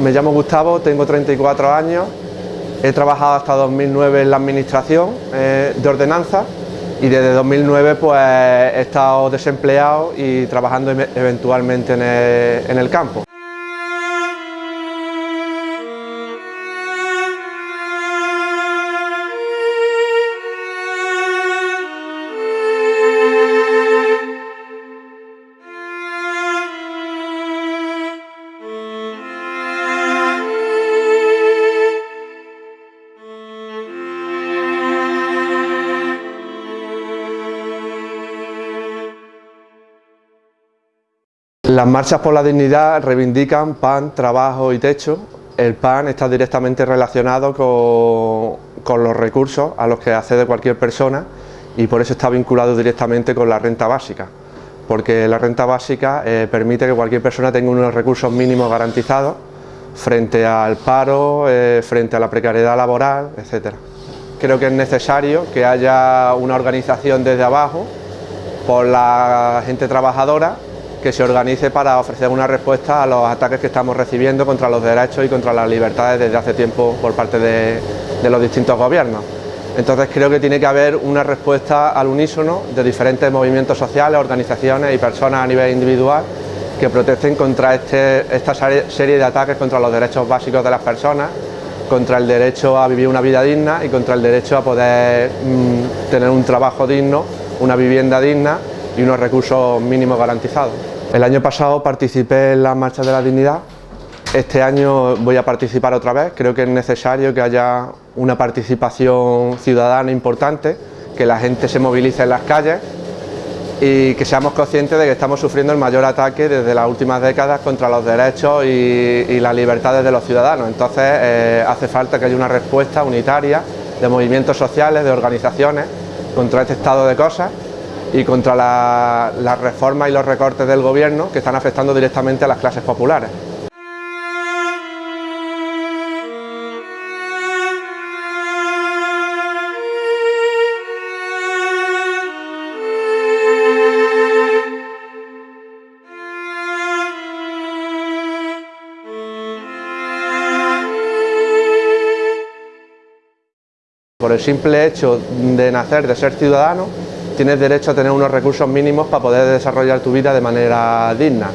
me llamo Gustavo, tengo 34 años, he trabajado hasta 2009 en la administración eh, de ordenanza y desde 2009 pues he estado desempleado y trabajando eventualmente en el campo. Las marchas por la dignidad reivindican pan, trabajo y techo. El pan está directamente relacionado con, los recursos a los que accede cualquier persona y por eso está vinculado directamente con la renta básica, porque la renta básica eh, permite que cualquier persona tenga unos recursos mínimos garantizados frente al paro, eh, frente a la precariedad laboral, etc. Creo que es necesario que haya una organización desde abajo por la gente trabajadora que se organice para ofrecer una respuesta a los ataques que estamos recibiendo contra los derechos y contra las libertades desde hace tiempo por parte de, los distintos gobiernos. Entonces creo que tiene que haber una respuesta al unísono de diferentes movimientos sociales, organizaciones y personas a nivel individual que protesten contra este, esta serie de ataques contra los derechos básicos de las personas, contra el derecho a vivir una vida digna y contra el derecho a poder mm, tener un trabajo digno, una vivienda digna y unos recursos mínimos garantizados. El año pasado participé en la Marcha de la Dignidad, este año voy a participar otra vez, creo que es necesario que haya una participación ciudadana importante, que la gente se movilice en las calles y que seamos conscientes de que estamos sufriendo el mayor ataque desde las últimas décadas contra los derechos y, las libertades de los ciudadanos. Entonces eh, hace falta que haya una respuesta unitaria de movimientos sociales, de organizaciones contra este estado de cosas y contra las reformas y los recortes del gobierno que están afectando directamente a las clases populares. Por el simple hecho de nacer, de ser ciudadano, tienes derecho a tener unos recursos mínimos para poder desarrollar tu vida de manera digna.